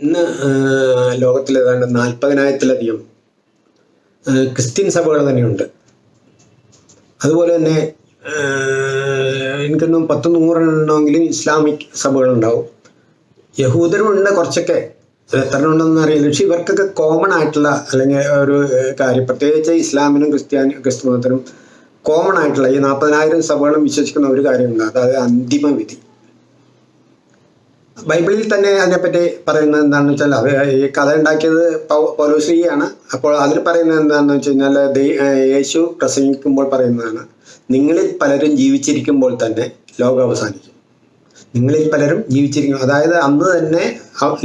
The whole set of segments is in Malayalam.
ഇന്ന് ലോകത്തിൽ ഏതാണ്ട് നാൽപ്പതിനായിരത്തിലധികം ക്രിസ്ത്യൻ സഭകൾ തന്നെയുണ്ട്. അതുപോലെ തന്നെ എനിക്കൊന്നും പത്ത് നൂറെണ്ണമെങ്കിലും ഇസ്ലാമിക് സഭകളുണ്ടാവും. യഹൂദരുമുണ്ട് കുറച്ചൊക്കെ. എത്ര ഉണ്ടെന്ന് അറിയില്ല. പക്ഷെ ഇവർക്കൊക്കെ കോമൺ ആയിട്ടുള്ള അല്ലെങ്കിൽ ഒരു കാര്യം. പ്രത്യേകിച്ച് ഇസ്ലാമിനും ക്രിസ്ത്യാനി ക്രിസ്തു മതത്തിനും കോമൺ ആയിട്ടുള്ള ഈ നാൽപ്പതിനായിരം സഭകളും വിശ്വസിക്കുന്ന ഒരു കാര്യമുണ്ട്. അതായത് അന്തിമ വിധി ബൈബിളിൽ തന്നെ അതിനെപ്പറ്റി പറയുന്നത് എന്താണെന്ന് വെച്ചാൽ അവർ ഈ കഥ ഉണ്ടാക്കിയത് പൗലോശ്രീയാണ് അപ്പോൾ അതിൽ പറയുന്നത് എന്താണെന്ന് വെച്ച് കഴിഞ്ഞാൽ യേശു പ്രസംഗിക്കുമ്പോൾ പറയുന്നതാണ് നിങ്ങളിൽ പലരും ജീവിച്ചിരിക്കുമ്പോൾ തന്നെ ലോകം അവസാനിക്കും. നിങ്ങളിൽ പലരും ജീവിച്ചിരിക്കും അതായത് അന്ന് തന്നെ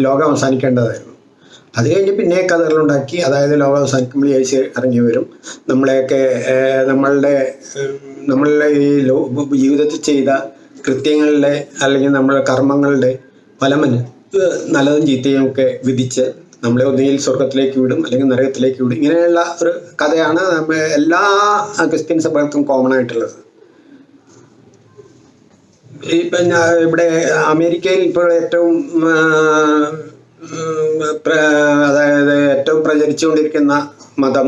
ലോകം അവസാനിക്കേണ്ടതായിരുന്നു. അത് കഴിഞ്ഞ് പിന്നെ കഥകളുണ്ടാക്കി അതായത് ലോകം അവസാനിക്കുമ്പോൾ യേശു ഇറങ്ങി വരും. നമ്മളെയൊക്കെ നമ്മളുടെ നമ്മളുടെ ഈ ജീവിതത്തിൽ ചെയ്ത കൃത്യങ്ങളുടെ അല്ലെങ്കിൽ നമ്മുടെ കർമ്മങ്ങളുടെ ഫലമന് നല്ലതും ചീത്തയും ഒക്കെ വിധിച്ച് നമ്മളെ ഒന്നുകിൽ സ്വർഗത്തിലേക്ക് വിടും അല്ലെങ്കിൽ നരകത്തിലേക്ക് വിടും. ഇങ്ങനെയുള്ള ഒരു കഥയാണ് നമ്മ എല്ലാ ക്രിസ്ത്യൻ സഭകൾക്കും കോമൺ ആയിട്ടുള്ളത്. ഇപ്പൊ ഇവിടെ അമേരിക്കയിൽ ഇപ്പോൾ ഏറ്റവും അതായത് ഏറ്റവും പ്രചരിച്ചുകൊണ്ടിരിക്കുന്ന മതം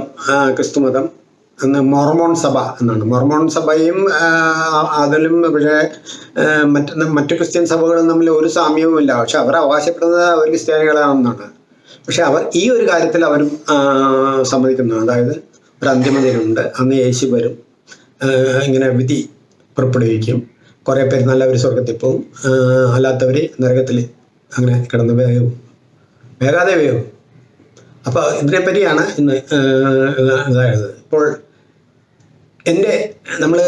ക്രിസ്തു മതം. എന്ന് മൊർമോൺ സഭ എന്നാണ് മൊർമോൺ സഭയും അതിലും പക്ഷേ മറ്റ് മറ്റു ക്രിസ്ത്യൻ സഭകളും തമ്മിൽ ഒരു സാമ്യവുമില്ല പക്ഷെ അവർ അവകാശപ്പെടുന്നത് അവർ ക്രിസ്ത്യാനികളാണെന്നാണ്. പക്ഷെ അവർ ഈ ഒരു കാര്യത്തിൽ അവർ സമ്മതിക്കുന്നു. അതായത് ഒരു അന്തിമദിനമുണ്ട് അന്ന് യേശു വരും. ഇങ്ങനെ വിധി പുറപ്പെടുവിക്കും. കുറേ പേര് നല്ലവർ സ്വർഗത്തിൽ പോവും. അല്ലാത്തവർ നരകത്തിൽ അങ്ങനെ കിടന്ന് വേഗവും വേഗാതെ വേഗവും അപ്പോൾ ഇതിനെപ്പറ്റിയാണ് ഇന്ന് ഇതായത്. ഇപ്പോൾ എന്റെ നമ്മൾ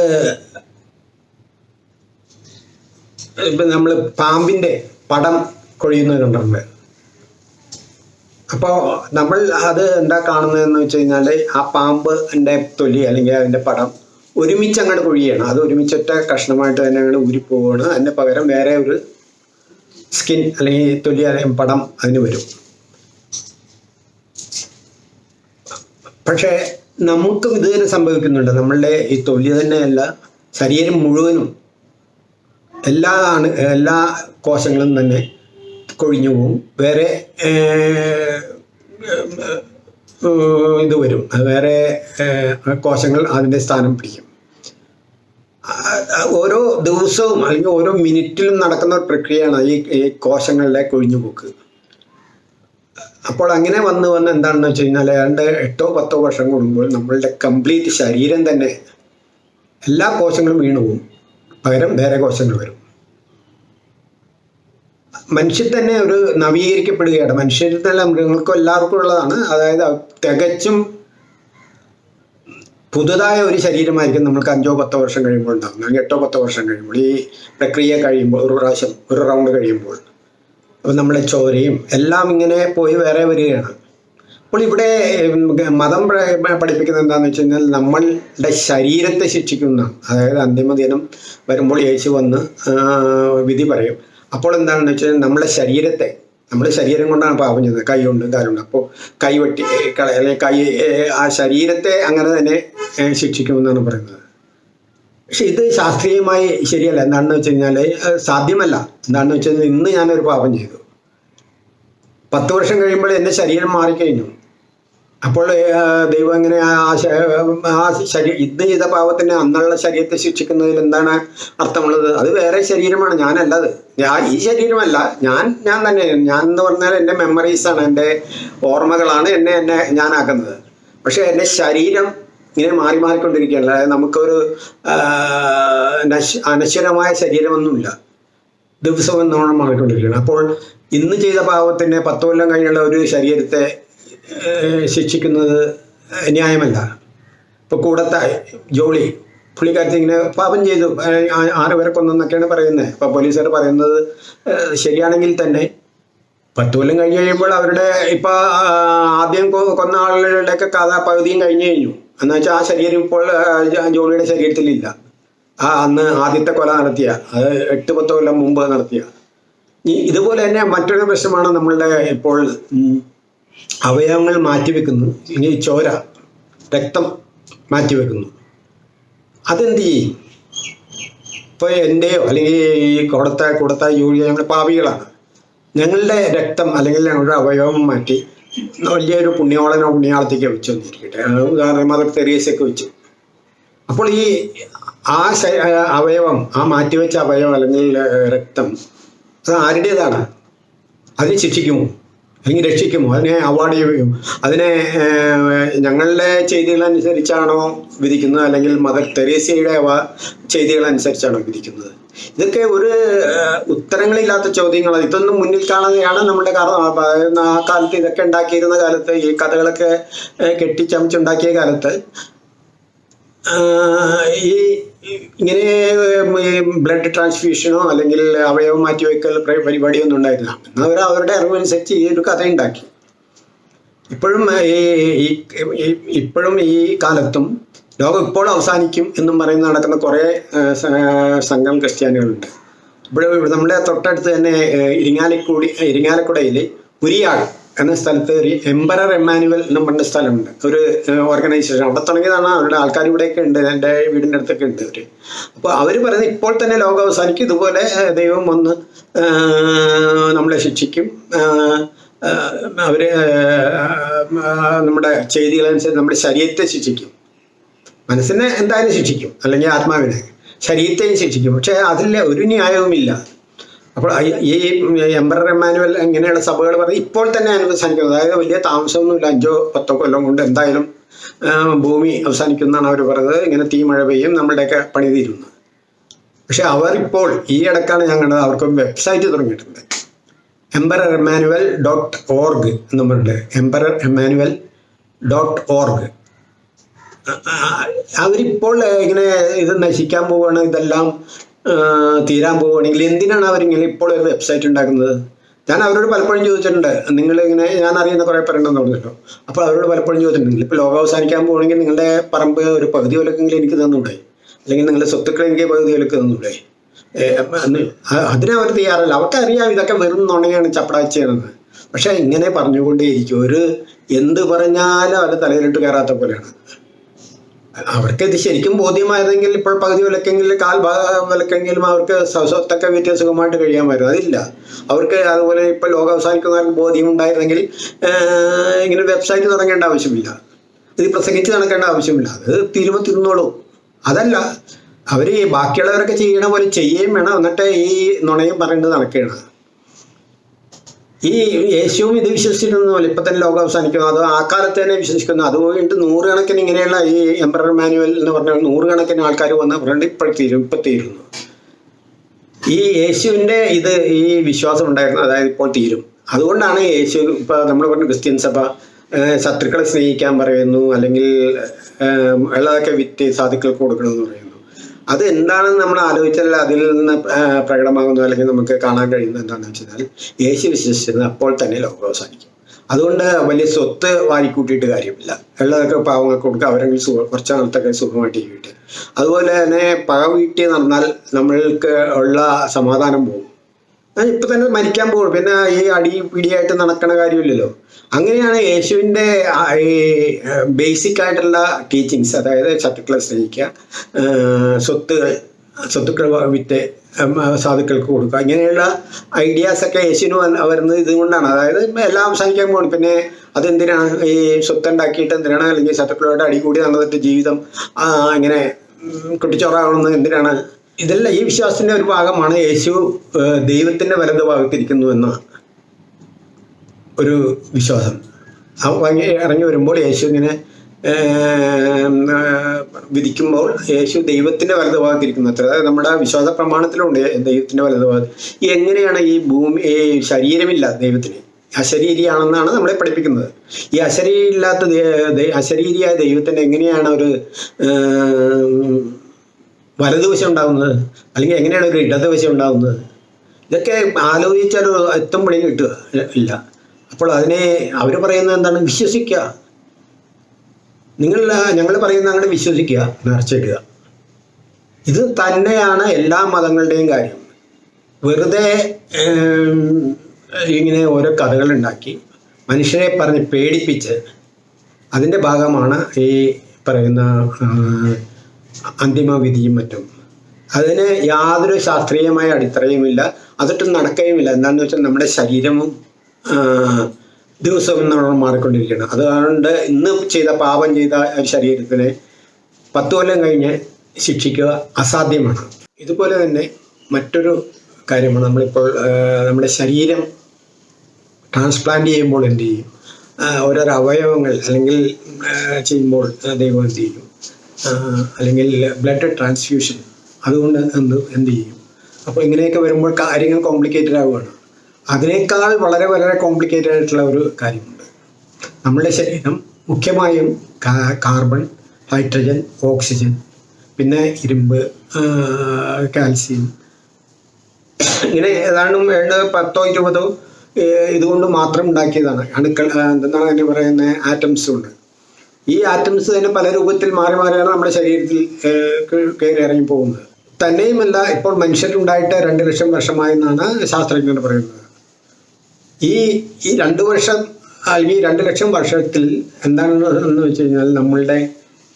ഇപ്പം നമ്മൾ പാമ്പിന്റെ പടം കൊഴിയുന്നത് കണ്ടിട്ടുണ്ട് അപ്പോൾ നമ്മൾ അത് എന്താ കാണുന്നതെന്ന് വെച്ച് കഴിഞ്ഞാൽ ആ പാമ്പിന്റെ തൊലി അല്ലെങ്കിൽ അതിന്റെ പടം ഒരുമിച്ച് അങ്ങോട്ട് കൊഴിയാണ്. അത് ഒരുമിച്ചൊറ്റ കഷ്ണമായിട്ട് തന്നെ അങ്ങോട്ട് ഊരിപ്പോവാണ് അതിന്റെ പകരം വേറെ ഒരു സ്കിൻ അല്ലെങ്കിൽ തൊലി അല്ലെങ്കിൽ പടം അതിന് വരും. പക്ഷേ നമുക്കും ഇത് തന്നെ സംഭവിക്കുന്നുണ്ട്. നമ്മളുടെ ഈ തൊലി തന്നെയല്ല ശരീരം മുഴുവനും എല്ലാ ആണ് എല്ലാ കോശങ്ങളും തന്നെ കൊഴിഞ്ഞു പോവും. വേറെ ഇത് വരും. വേറെ കോശങ്ങൾ അതിന്റെ സ്ഥാനം പിടിക്കും. ഓരോ ദിവസവും അല്ലെങ്കിൽ ഓരോ മിനിറ്റിലും നടക്കുന്ന ഒരു പ്രക്രിയയാണ് ഈ കോശങ്ങളുടെ കൊഴിഞ്ഞുപോക്ക്. അപ്പോൾ അങ്ങനെ വന്ന് വന്ന് എന്താണെന്ന് വെച്ച് കഴിഞ്ഞാൽ ഏതാണ്ട് എട്ടോ പത്തോ വർഷം കൂടുമ്പോൾ നമ്മളുടെ കംപ്ലീറ്റ് ശരീരം തന്നെ എല്ലാ കോശങ്ങളും വീണു പോകും പകരം വേറെ കോശങ്ങൾ വരും. മനുഷ്യൻ തന്നെ ഒരു നവീകരിക്കപ്പെടുകയാണ്. മനുഷ്യരിൽ തന്നെ മൃഗങ്ങൾക്കും എല്ലാവർക്കും ഉള്ളതാണ്. അതായത് തികച്ചും പുതുതായ ഒരു ശരീരമായിരിക്കും നമുക്ക് അഞ്ചോ പത്തോ വർഷം കഴിയുമ്പോൾ ഉണ്ടാകുന്നത് അല്ലെങ്കിൽ എട്ടോ പത്തോ വർഷം കഴിയുമ്പോൾ ഈ പ്രക്രിയ കഴിയുമ്പോൾ ഒരു പ്രാവശ്യം ഒരു റൗണ്ട് കഴിയുമ്പോൾ. നമ്മളെ ചോരയും എല്ലാം ഇങ്ങനെ പോയി വേറെ വരികയാണ്. അപ്പോൾ ഇവിടെ മതം പഠിപ്പിക്കുന്നത് എന്താണെന്ന് വെച്ച് കഴിഞ്ഞാൽ നമ്മളുടെ ശരീരത്തെ ശിക്ഷിക്കുന്ന അതായത് അന്തിമ ദിനം വരുമ്പോൾ യേശു വന്ന് വിധി പറയും. അപ്പോൾ എന്താണെന്ന് വെച്ചാൽ നമ്മളെ ശരീരത്തെ നമ്മുടെ ശരീരം കൊണ്ടാണ് പാപം ചെയ്യുന്നത് കൈ കൊണ്ട് കാലുണ്ട് അപ്പോൾ കൈ വെട്ടി കള അല്ലെങ്കിൽ കൈ ആ ശരീരത്തെ അങ്ങനെ തന്നെ ശിക്ഷിക്കുമെന്നാണ് പറയുന്നത്. പക്ഷെ ഇത് ശാസ്ത്രീയമായി ശരിയല്ല. എന്താണെന്ന് വെച്ച് കഴിഞ്ഞാൽ സാധ്യമല്ല. എന്താണെന്ന് വെച്ച് കഴിഞ്ഞാൽ ഇന്ന് ഞാനൊരു പാപം ചെയ്തു. പത്ത് വർഷം കഴിയുമ്പോൾ എന്റെ ശരീരം മാറിക്കഴിഞ്ഞു. അപ്പോൾ ദൈവം എങ്ങനെ ആ ശരീരം ഇന്ന് ചെയ്ത പാവത്തിന് അന്നുള്ള ശരീരത്തെ ശിക്ഷിക്കുന്നതിൽ എന്താണ് അർത്ഥമുള്ളത്? അത് വേറെ ശരീരമാണ്. ഞാനല്ലത് ഞാൻ ഈ ശരീരമല്ല. ഞാൻ ഞാൻ തന്നെ ഞാൻ എന്ന് പറഞ്ഞാൽ എന്റെ മെമ്മറീസാണ് എന്റെ ഓർമ്മകളാണ് എന്നെ എന്നെ ഞാനാക്കുന്നത്. പക്ഷേ എന്റെ ശരീരം ഇങ്ങനെ മാറി മാറിക്കൊണ്ടിരിക്കുകയാണ്. അതായത് നമുക്കൊരു അനശ്വരമായ ശരീരമൊന്നുമില്ല. ദിവസവും എന്നോണം മാറിക്കൊണ്ടിരിക്കുകയാണ്. അപ്പോൾ ഇന്ന് ചെയ്ത പാവത്തിന് പത്ത് കൊല്ലം കഴിഞ്ഞുള്ള ഒരു ശരീരത്തെ ശിക്ഷിക്കുന്നത് ന്യായമല്ല. ഇപ്പോൾ കൂടത്തെ ജോളി പുള്ളിക്കാരത്തി ഇങ്ങനെ പാപം ചെയ്തു. ആറ് പേരെ കൊന്നെന്നൊക്കെയാണ് പറയുന്നത്. അപ്പോൾ പോലീസുകാർ പറയുന്നത് ശരിയാണെങ്കിൽ തന്നെ പത്ത് കൊല്ലം കഴിഞ്ഞ് കഴിയുമ്പോൾ അവരുടെ ഇപ്പോൾ ആദ്യം കൊന്ന ആളുകളുടെയൊക്കെ കഥ പകുതിയും കഴിഞ്ഞു കഴിഞ്ഞു. എന്ന് വെച്ചാൽ ആ ശരീരം ഇപ്പോൾ ജോളിയുടെ ശരീരത്തിലില്ല. ആ അന്ന് ആദ്യത്തെ കൊല നടത്തിയ അത് എട്ട് പത്ത് കൊല്ലം മുമ്പ് നടത്തിയ. ഇതുപോലെ തന്നെ മറ്റൊരു പ്രശ്നമാണ് നമ്മളുടെ ഇപ്പോൾ അവയവങ്ങൾ മാറ്റിവെക്കുന്നു. ഇനി ചോര രക്തം മാറ്റിവെക്കുന്നു. അതെന്ത് ചെയ്യും? ഇപ്പോൾ എന്റെയോ അല്ലെങ്കിൽ ഈ കൊടുത്ത കൊടുത്ത യൂഴിയ ഞങ്ങൾ പാവികളാണ് ഞങ്ങളുടെ രക്തം അല്ലെങ്കിൽ ഞങ്ങളുടെ അവയവം മാറ്റി വലിയൊരു പുണ്യോളനോ പുണ്യാളത്തേക്ക് വെച്ചു വന്നിരിക്കട്ടെ ആ, ഉദാഹരണം മദർ തെരേസയൊക്കെ വെച്ചു. അപ്പോൾ ഈ ആ അവയവം ആ മാറ്റിവെച്ച അവയവം അല്ലെങ്കിൽ രക്തം അത് ആരുടേതാണ്? അതിനെ ശിക്ഷിക്കുമോ? അല്ലെങ്കിൽ രക്ഷിക്കുമോ അതിനെ അവാർഡ് ചെയ്യുകയോ അതിനെ ഞങ്ങളുടെ ചെയ്തികളനുസരിച്ചാണോ വിധിക്കുന്നത്? അല്ലെങ്കിൽ മദർ തെരേസയുടെ ചെയ്തികളനുസരിച്ചാണോ വിധിക്കുന്നത്? ഇതൊക്കെ ഒരു ഉത്തരങ്ങളില്ലാത്ത ചോദ്യങ്ങളാണ്. ഇതൊന്നും മുന്നിൽ കാണുകയാണ് നമ്മുടെ ആ കാലത്ത് ഇതൊക്കെ ഉണ്ടാക്കിയിരുന്ന കാലത്ത് ഈ കഥകളൊക്കെ കെട്ടിച്ചമച്ചുണ്ടാക്കിയ കാലത്ത് ഈ ഇങ്ങനെ ബ്ലഡ് ട്രാൻസ്ഫ്യൂഷനോ അല്ലെങ്കിൽ അവയവം മാറ്റിവെക്കൽ പരിപാടിയോ ഒന്നും ഉണ്ടായിരുന്നില്ല. അവർ അവരുടെ അറിവനുസരിച്ച് ഈ ഒരു കഥ ഉണ്ടാക്കി. ഇപ്പോഴും ഈ ഇപ്പോഴും ഈ കാലത്തും ലോകം ഇപ്പോൾ അവസാനിക്കും എന്നും പറയുന്ന നടക്കുന്ന കുറേ സംഘം ക്രിസ്ത്യാനികളുണ്ട്. ഇവിടെ നമ്മുടെ തൊട്ടടുത്ത് തന്നെ ഇരിങ്ങാലക്കുടി ഇരിങ്ങാലക്കുടയിൽ ഉരിയാട് എന്ന സ്ഥലത്ത് ഒരു എംബറർ എമ്മാനുവൽ എന്നും പറഞ്ഞ സ്ഥലമുണ്ട്. ഒരു ഓർഗനൈസേഷൻ അവിടെ തുടങ്ങിയതാണ് അവരുടെ ആൾക്കാർ ഇവിടെയൊക്കെ ഉണ്ട്. എന്റെ വീടിന്റെ അടുത്തൊക്കെ ഉണ്ട് അവർ അപ്പോൾ അവർ പറയുന്നത് ഇപ്പോൾ തന്നെ ലോകം അവസാനിക്കും. ഇതുപോലെ ദൈവം വന്ന് നമ്മളെ ശിക്ഷിക്കും. ആഹ് നമ്മുടെ ചെയ്തികളനുസരിച്ച് നമ്മുടെ ശരീരത്തെ ശിക്ഷിക്കും. മനസ്സിനെ എന്തായാലും ശിക്ഷിക്കും. അല്ലെങ്കിൽ ആത്മാവിനെ ശരീരത്തെയും ശിക്ഷിക്കും. പക്ഷേ അതിൽ ഒരു ന്യായവുമില്ല. അപ്പോൾ ഈ- എംബ്രർ എമാനുവൽ ഇങ്ങനെയുള്ള സഭകൾ പറഞ്ഞ് ഇപ്പോൾ തന്നെ അവസാനിക്കുന്നത്. അതായത് വലിയ താമസമൊന്നുമില്ല. അഞ്ചോ പത്തോ കൊല്ലം കൊണ്ട് എന്തായാലും ഭൂമി അവസാനിക്കുന്നതാണ് അവർ പറഞ്ഞത് ഇങ്ങനെ തീ മഴ പെയ്യും നമ്മളുടെയൊക്കെ പണി തീരുന്നു. പക്ഷെ അവർ ഇപ്പോൾ ഈ ഇടക്കാണ് കണ്ടത് അവർക്ക് വെബ്സൈറ്റ് തുടങ്ങിയിട്ടുണ്ട്. എംബറർ എമ്മാനുവൽ ഡോട്ട് ഓർഗ് എന്ന് പറഞ്ഞിട്ട് എംബറർ എമ്മാനുവൽ ഡോട്ട് ഓർഗ് അവരിപ്പോൾ ഇങ്ങനെ ഇത് നശിക്കാൻ പോവുകയാണ്. ഇതെല്ലാം തീരാൻ പോവുകയാണെങ്കിൽ എന്തിനാണ് അവരിങ്ങനെ ഇപ്പോൾ ഒരു വെബ്സൈറ്റ് ഉണ്ടാക്കുന്നത്? ഞാൻ അവരോട് പലപ്പോഴും ചോദിച്ചിട്ടുണ്ട്. നിങ്ങൾ ഇങ്ങനെ ഞാൻ അറിയുന്ന കുറേ പേരുണ്ടെന്ന് പറഞ്ഞല്ലോ അപ്പോൾ അവരോട് പലപ്പോഴും ചോദിച്ചിട്ടുണ്ട്. ഇപ്പോൾ ലോകം അവസാനിക്കാൻ പോകണമെങ്കിൽ നിങ്ങളുടെ പറമ്പ് ഒരു പകുതി വിലക്കെങ്കിലും എനിക്ക് തന്നൂടെ? അല്ലെങ്കിൽ നിങ്ങളുടെ സ്വത്തുക്കൾ എനിക്ക് പകുതി വിലക്ക് തന്നൂടെ? അതിനവർ തയ്യാറല്ല. അവർക്ക് അറിയാം ഇതൊക്കെ വെറും നുണയാണ് ചപ്പടാച്ചയാണെന്ന്. പക്ഷേ ഇങ്ങനെ പറഞ്ഞുകൊണ്ടേയിരിക്കും. ഒരു എന്ത് പറഞ്ഞാലും അത് തലയിലിട്ട് കയറാത്ത പോലെയാണ്. അവർക്ക് ഇത് ശരിക്കും ബോധ്യമായിരുന്നെങ്കിൽ ഇപ്പോൾ പകുതി വിലക്കെങ്കിലും കാൽ വിലക്കെങ്കിലും അവർക്ക് സ്വ- സ്വത്തൊക്കെ വിറ്റ് സുഖമായിട്ട് വരും അതില്ല. അവർക്ക് അതുപോലെ ഇപ്പോൾ ലോകം അവസാനിക്കുന്നവർക്ക് ബോധ്യം ഉണ്ടായിരുന്നെങ്കിൽ ഇങ്ങനെ വെബ്സൈറ്റ് തുടങ്ങേണ്ട ആവശ്യമില്ല. ഇത് പ്രസംഗിച്ച് നടക്കേണ്ട ആവശ്യമില്ല. അത് തീരുമ്പോൾ തിന്നോളൂ അതല്ല അവർ ബാക്കിയുള്ളവരൊക്കെ ചെയ്യണ പോലെ ചെയ്യുകയും വേണം. എന്നിട്ട് ഈ നുണയും പറയേണ്ടത് നടക്കുകയാണ് ഈ യേശുവും ഇത് വിശ്വസിച്ചിരുന്നല്ലോ ഇപ്പൊ തന്നെ ലോകം അവസാനിക്കുന്നു. അത് ആ കാലത്ത് തന്നെ വിശ്വസിക്കുന്നു. അതുകൊണ്ട് നൂറുകണക്കിന് ഇങ്ങനെയുള്ള ഈ എംബ്രർ മാനുവൽ എന്ന് പറഞ്ഞ നൂറുകണക്കിന് ആൾക്കാർ വന്ന് പറഞ്ഞിട്ട് ഇപ്പോഴത്തീരും ഇപ്പം തീരുന്നു ഈ യേശുവിന്റെ ഇത് ഈ വിശ്വാസം ഉണ്ടായിരുന്നു. അതായത് ഇപ്പോൾ തീരും. അതുകൊണ്ടാണ് യേശു ഇപ്പൊ നമ്മൾ പറഞ്ഞ ക്രിസ്ത്യൻ സഭ ശത്രുക്കളെ സ്നേഹിക്കാൻ പറയുന്നു. അല്ലെങ്കിൽ ഉള്ളതൊക്കെ വിറ്റ് സാധുക്കൾക്ക് കൊടുക്കണമെന്ന് പറയുന്നു. അത് എന്താണെന്ന് നമ്മൾ ആലോചിച്ചാൽ അതിൽ നിന്ന് പ്രകടമാകുന്നു അല്ലെങ്കിൽ നമുക്ക് കാണാൻ കഴിയുന്നത് എന്താണെന്ന് വെച്ചാൽ യേശു വിശ്വസിച്ചിരുന്നത് അപ്പോൾ തന്നെ ലോകം അവസാനിക്കും അതുകൊണ്ട് വലിയ സ്വത്ത് വാരിക്കൂട്ടിയിട്ട് കാര്യമില്ല. ഉള്ളതൊക്കെ പാവങ്ങൾക്ക് കൊടുക്കുക അവരെങ്കിലും സുഖം കുറച്ച് നാളത്തൊക്കെ സുഖമായിട്ട് ജീവിക്കട്ടെ അതുപോലെ തന്നെ പക വീട്ടി നടന്നാൽ നമ്മൾക്ക് ഉള്ള സമാധാനം പോകും. ഞാൻ ഇപ്പൊ തന്നെ മരിക്കാൻ പോകും. പിന്നെ ഈ അടി പിടിയായിട്ട് നടക്കണ കാര്യമില്ലല്ലോ. അങ്ങനെയാണ് യേശുവിന്റെ ഈ ബേസിക് ആയിട്ടുള്ള ടീച്ചിങ്സ് അതായത് ശത്രുക്കളെ സ്നേഹിക്കുക സ്വത്തുകൾ സ്വത്തുക്കൾ വിറ്റ് സാധുക്കൾക്ക് കൊടുക്കുക. ഇങ്ങനെയുള്ള ഐഡിയാസ് ഒക്കെ യേശുവിന് വരുന്നത് ഇതുകൊണ്ടാണ് അതായത് എല്ലാം അവസാനിക്കാൻ പോകണം പിന്നെ അതെന്തിനാണ്? ഈ സ്വത്ത് ഉണ്ടാക്കിയിട്ട് എന്തിനാണ്? അല്ലെങ്കിൽ ശത്രുക്കളോട് അടികൂടി നടന്നിട്ട് ജീവിതം ഇങ്ങനെ കുട്ടിച്ചോറാകണമെന്ന് എന്തിനാണ് ഇതെല്ലാം ഈ വിശ്വാസത്തിന്റെ ഒരു ഭാഗമാണ്. യേശു ദൈവത്തിന്റെ വലത് ഭാഗത്തിരിക്കുന്നു എന്ന ഒരു വിശ്വാസം. ഇറങ്ങി വരുമ്പോൾ യേശു ഇങ്ങനെ വിധിക്കുമ്പോൾ യേശു ദൈവത്തിന്റെ വലത് ഭാഗത്തിരിക്കുന്നു. അത്ര അതായത് നമ്മുടെ വിശ്വാസ പ്രമാണത്തിലുണ്ട് ദൈവത്തിന്റെ വലത് ഭാഗത്ത്. എങ്ങനെയാണ് ഈ ഭൂമി ഈ ശരീരമില്ല ദൈവത്തിന്? അശരീരിയാണെന്നാണ് നമ്മളെ പഠിപ്പിക്കുന്നത്. ഈ അശരീരിയില്ലാത്ത അശരീരിയായ ദൈവത്തിന് എങ്ങനെയാണ് ഒരു വലതുവശം ഉണ്ടാകുന്നത് അല്ലെങ്കിൽ എങ്ങനെയാണ് ഒരു ഇടതുവശം ഉണ്ടാകുന്നത് ഇതൊക്കെ ആലോചിച്ചാൽ എത്തും പണി കിട്ടുക. ഇല്ല. അപ്പോൾ അതിനെ അവർ പറയുന്നത് എന്താണ്? വിശ്വസിക്കുക. നിങ്ങൾ ഞങ്ങൾ പറയുന്ന അങ്ങനെ വിശ്വസിക്കുക. നേർച്ചയിടുക ഇത് തന്നെയാണ് എല്ലാ മതങ്ങളുടെയും കാര്യം. വെറുതെ ഇങ്ങനെ ഓരോ കഥകൾ ഉണ്ടാക്കി മനുഷ്യരെ പറഞ്ഞ് പേടിപ്പിച്ച് അതിന്റെ ഭാഗമാണ് ഈ പറയുന്ന ആ, അന്തിമ വിധിയും മറ്റും. അതിന് യാതൊരു ശാസ്ത്രീയമായ അടിത്തറയുമില്ല. അതൊട്ടും നടക്കുകയുമില്ല എന്താണെന്ന് വെച്ചാൽ നമ്മുടെ ശരീരവും ദിവസവും നമ്മൾ മാറിക്കൊണ്ടിരിക്കുകയാണ്. അതുകൊണ്ട് ഇന്ന് ചെയ്ത പാപം ചെയ്ത ശരീരത്തിനെ പത്ത് കൊല്ലം കഴിഞ്ഞ് ശിക്ഷിക്കുക അസാധ്യമാണ്. ഇതുപോലെ തന്നെ മറ്റൊരു കാര്യമാണ് നമ്മളിപ്പോൾ നമ്മുടെ ശരീരം ട്രാൻസ്പ്ലാന്റ് ചെയ്യുമ്പോൾ എന്ത് ചെയ്യും? ഓരോരോ അവയവങ്ങൾ അല്ലെങ്കിൽ ചെയ്യുമ്പോൾ ദൈവം എന്ത് ചെയ്യും? അല്ലെങ്കിൽ ബ്ലഡ് ട്രാൻസ്ഫ്യൂഷൻ അതുകൊണ്ട് എന്ത് എന്ത് ചെയ്യും? അപ്പോൾ ഇങ്ങനെയൊക്കെ വരുമ്പോൾ കാര്യങ്ങൾ കോംപ്ലിക്കേറ്റഡ് ആവുകയാണ്. അതിനേക്കാൾ വളരെ വളരെ കോംപ്ലിക്കേറ്റഡ് ആയിട്ടുള്ള ഒരു കാര്യമുണ്ട്. നമ്മുടെ ശരീരം മുഖ്യമായും കാർബൺ ഹൈഡ്രജൻ ഓക്സിജൻ പിന്നെ ഇരുമ്പ് കാൽസ്യം ഇങ്ങനെ ഏതാണ്ടും വേണ്ട പത്തോ ഇരുപതോ ഇതുകൊണ്ട് മാത്രം ഉണ്ടാക്കിയതാണ്. അണുക്കൾ എന്താണ് അതിന് പറയുന്നത്? ആറ്റംസ് കൊണ്ട്. ഈ ആറ്റംസ് തന്നെ പല രൂപത്തിൽ മാറി മാറിയാണ് നമ്മുടെ ശരീരത്തിൽ കയറി ഇറങ്ങി പോകുന്നത്. തന്നെയുമല്ല ഇപ്പോൾ മനുഷ്യരുണ്ടായിട്ട് രണ്ട് ലക്ഷം വർഷമായെന്നാണ് ശാസ്ത്രജ്ഞർ പറയുന്നത്. ഈ ഈ രണ്ട് വർഷം അല്ലെങ്കിൽ രണ്ട് ലക്ഷം വർഷത്തിൽ എന്താണെന്ന് വെച്ച് കഴിഞ്ഞാൽ നമ്മളുടെ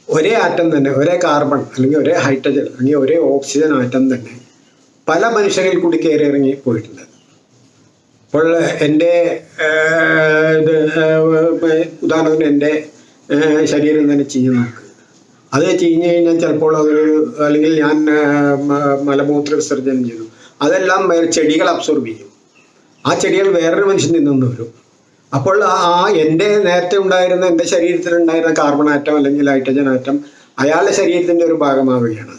ഒരേ ആറ്റം തന്നെ ഒരേ കാർബൺ അല്ലെങ്കിൽ ഒരേ ഹൈഡ്രജൻ അല്ലെങ്കിൽ ഒരേ ഓക്സിജൻ ആറ്റം തന്നെ പല മനുഷ്യരിൽ കൂടി കയറി ഇറങ്ങി പോയിട്ടുണ്ട്. അപ്പോൾ എന്റെ ഇത് ഉദാഹരണത്തിന് എന്റെ ശരീരം തന്നെ ചീഞ്ഞു നോക്കുക അത് ചീഞ്ഞു കഴിഞ്ഞാൽ ചിലപ്പോൾ അതൊരു അല്ലെങ്കിൽ ഞാൻ മലമൂത്ര വിസർജനം ചെയ്തു. അതെല്ലാം ചെടികൾ അബ്സോർബ് ചെയ്യും. ആ ചെടികൾ വേറൊരു മനുഷ്യൻ നിന്നു വരും. അപ്പോൾ ആ എന്റെ നേരത്തെ ഉണ്ടായിരുന്ന എന്റെ ശരീരത്തിലുണ്ടായിരുന്ന കാർബൺ ആറ്റം അല്ലെങ്കിൽ ഹൈഡ്രജൻ ആറ്റം അയാളുടെ ശരീരത്തിന്റെ ഒരു ഭാഗമാവുകയാണ്.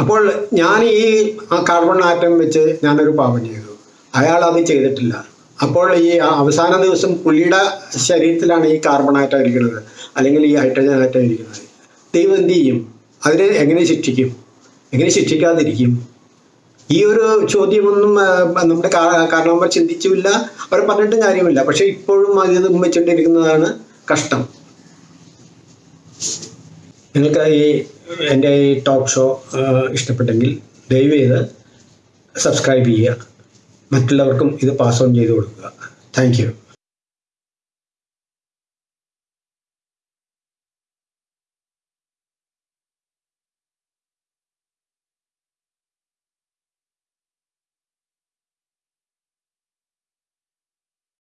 അപ്പോൾ ഞാൻ ഈ ആ കാർബൺ ആറ്റം വെച്ച് ഞാനൊരു പാപം ചെയ്തു. അയാൾ അത് ചെയ്തിട്ടില്ല. അപ്പോൾ ഈ അവസാന ദിവസം പുള്ളിയുടെ ശരീരത്തിലാണ് ഈ ആറ്റം ഇരിക്കുന്നത്. അല്ലെങ്കിൽ ഈ ഹൈഡ്രജൻ ആയിട്ടാണ് ഇരിക്കുന്നത്. ദൈവം എന്ത് ചെയ്യും? അതിനെ എങ്ങനെ ശിക്ഷിക്കും? എങ്ങനെ ശിക്ഷിക്കാതിരിക്കും? ഈ ഒരു ചോദ്യമൊന്നും നമ്മുടെ കാരണവന്മാർ ചിന്തിച്ചുമില്ല അവർ പറഞ്ഞിട്ട് കാര്യമില്ല. പക്ഷെ ഇപ്പോഴും അത് വെച്ചിട്ടിരിക്കുന്നതാണ് കഷ്ടം. നിങ്ങൾക്ക് ഈ എന്റെ ഈ ടോക്ക് ഷോ ഇഷ്ടപ്പെട്ടെങ്കിൽ ദയവ് ചെയ്ത് സബ്സ്ക്രൈബ് ചെയ്യുക. മറ്റുള്ളവർക്കും ഇത് പാസ് ഓൺ ചെയ്ത് കൊടുക്കുക. താങ്ക്